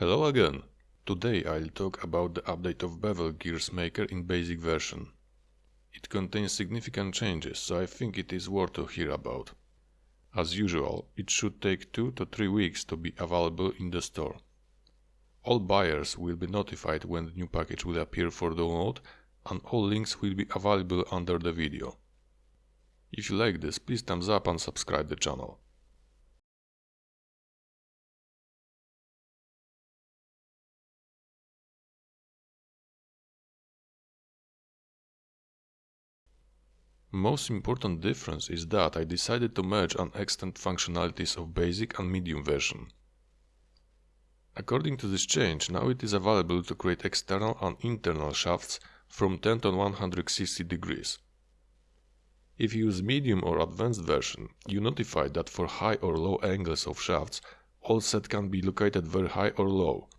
Hello again! Today I'll talk about the update of Bevel Gears Maker in basic version. It contains significant changes, so I think it is worth to hear about. As usual, it should take 2 to 3 weeks to be available in the store. All buyers will be notified when the new package will appear for download and all links will be available under the video. If you like this, please thumbs up and subscribe the channel. Most important difference is that I decided to merge and extend functionalities of basic and medium version. According to this change, now it is available to create external and internal shafts from 10 to 160 degrees. If you use medium or advanced version, you notify that for high or low angles of shafts, all set can be located very high or low.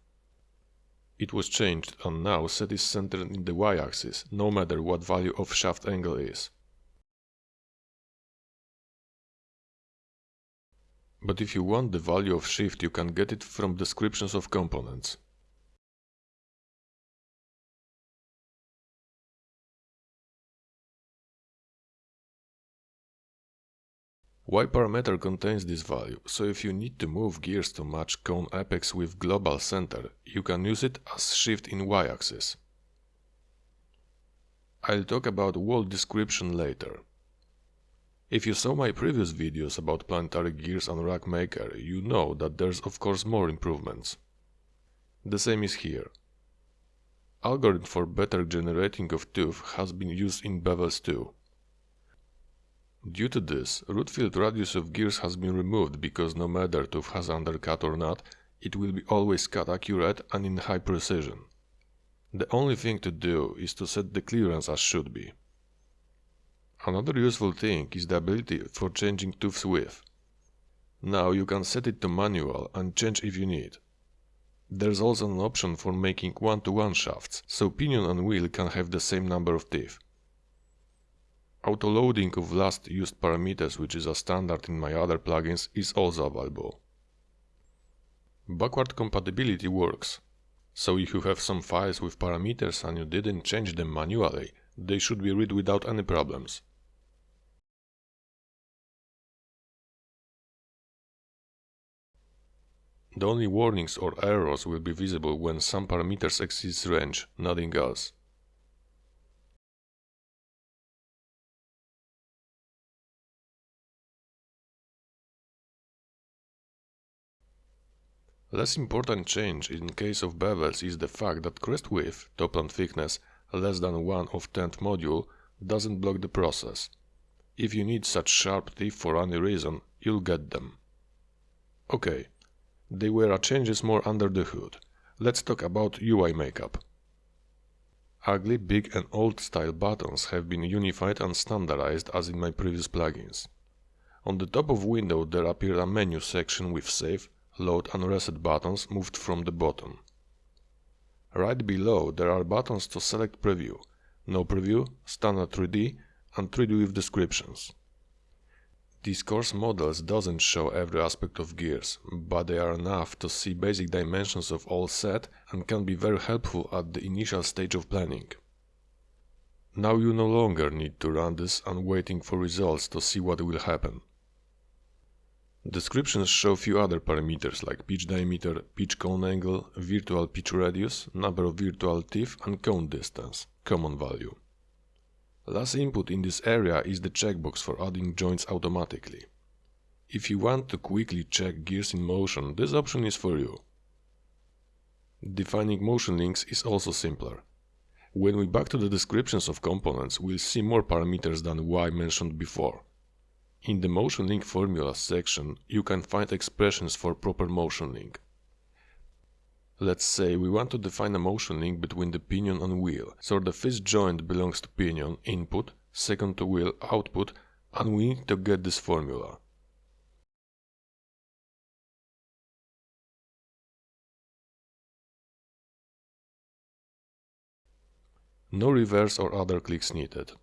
It was changed and now set is centered in the y-axis, no matter what value of shaft angle is. But if you want the value of shift, you can get it from descriptions of components. Y parameter contains this value, so if you need to move gears to match cone apex with global center, you can use it as shift in y-axis. I'll talk about wall description later. If you saw my previous videos about planetary gears and rack maker, you know that there's of course more improvements. The same is here. Algorithm for better generating of tooth has been used in bevels too. Due to this, root fillet radius of gears has been removed because no matter tooth has undercut or not, it will be always cut accurate and in high precision. The only thing to do is to set the clearance as should be. Another useful thing is the ability for changing tooth's width. Now you can set it to manual and change if you need. There's also an option for making one-to-one -one shafts, so pinion and wheel can have the same number of teeth. Auto-loading of last used parameters, which is a standard in my other plugins, is also available. Backward compatibility works. So if you have some files with parameters and you didn't change them manually, they should be read without any problems. The only warnings or errors will be visible when some parameters exceed range, nothing else. Less important change in case of bevels is the fact that crest width, top and thickness, less than 1 of 10th module doesn't block the process. If you need such sharp teeth for any reason, you'll get them. Okay, there were changes more under the hood. Let's talk about UI makeup. Ugly, big and old style buttons have been unified and standardized as in my previous plugins. On the top of window there appeared a menu section with save, load and reset buttons moved from the bottom. Right below there are buttons to select preview, no preview, standard 3D and 3D with descriptions. These coarse models doesn't show every aspect of gears, but they are enough to see basic dimensions of all set and can be very helpful at the initial stage of planning. Now you no longer need to run this and waiting for results to see what will happen. Descriptions show few other parameters like pitch diameter, pitch cone angle, virtual pitch radius, number of virtual teeth and cone distance, common value. Last input in this area is the checkbox for adding joints automatically. If you want to quickly check gears in motion, this option is for you. Defining motion links is also simpler. When we back to the descriptions of components, we'll see more parameters than Y mentioned before. In the motion link formula section, you can find expressions for proper motion link. Let's say we want to define a motion link between the pinion and wheel, so the first joint belongs to pinion input, second to wheel output, and we need to get this formula. No reverse or other clicks needed.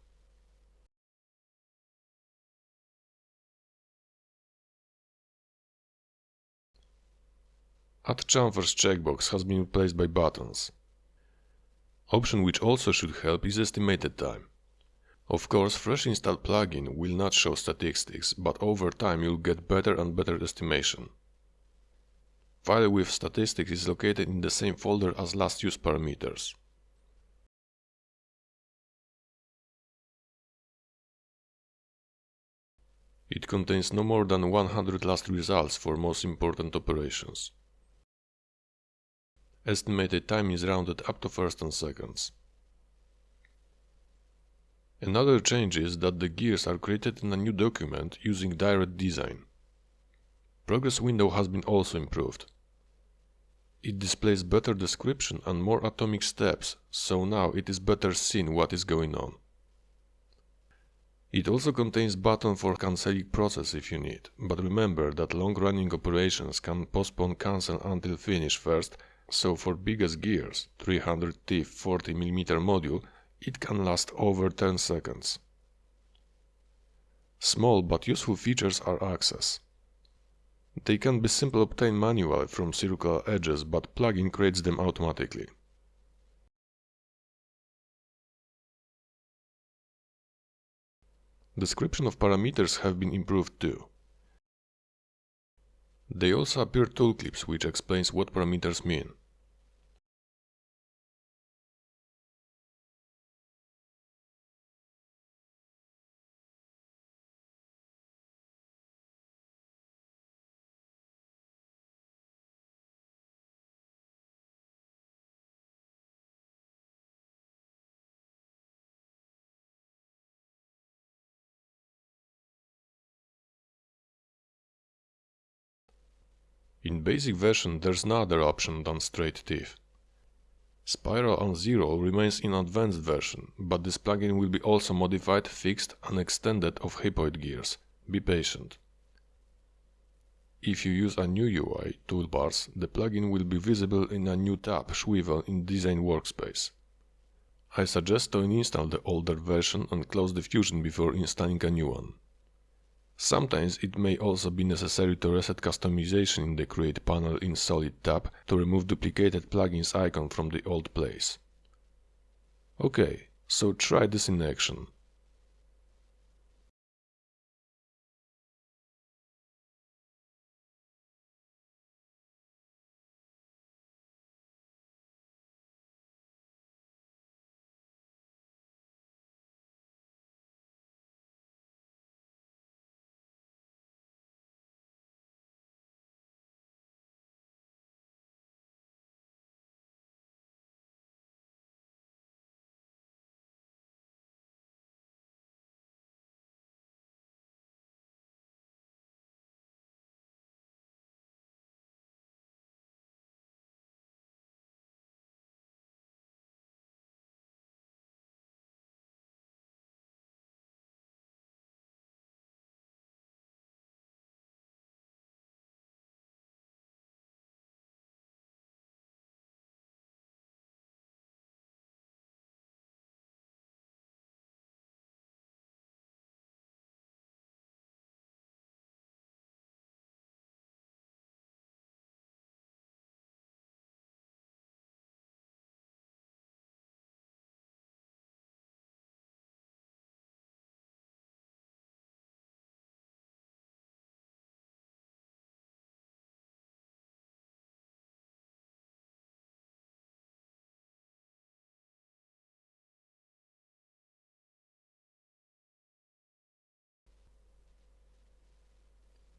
Add chamfers checkbox has been replaced by buttons. Option which also should help is estimated time. Of course, fresh installed plugin will not show statistics, but over time you'll get better and better estimation. File with statistics is located in the same folder as last use parameters. It contains no more than 100 last results for most important operations. Estimated time is rounded up to first and seconds. Another change is that the gears are created in a new document using direct design. Progress window has been also improved. It displays better description and more atomic steps, so now it is better seen what is going on. It also contains button for cancelling process if you need, but remember that long-running operations can postpone cancel until finish first, so for biggest gears, 300T 40mm module, it can last over 10 seconds. Small but useful features are axes. They can be simply obtained manually from circular edges, but plugin creates them automatically. Description of parameters have been improved too. They also appear toolclips which explains what parameters mean. In basic version there's no other option than straight teeth. Spiral and Zerol remains in advanced version, but this plugin will be also modified, fixed and extended of hypoid gears. Be patient. If you use a new UI, toolbars, the plugin will be visible in a new tab, Swivel, in Design Workspace. I suggest to uninstall the older version and close the Fusion before installing a new one. Sometimes it may also be necessary to reset customization in the Create panel in Solid tab to remove duplicated plugins icon from the old place. Ok, so try this in action.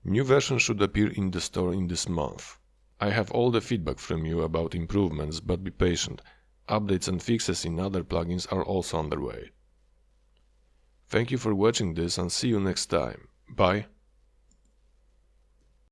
New version should appear in the store in this month. I have all the feedback from you about improvements, but be patient. Updates and fixes in other plugins are also underway. Thank you for watching this and see you next time. Bye.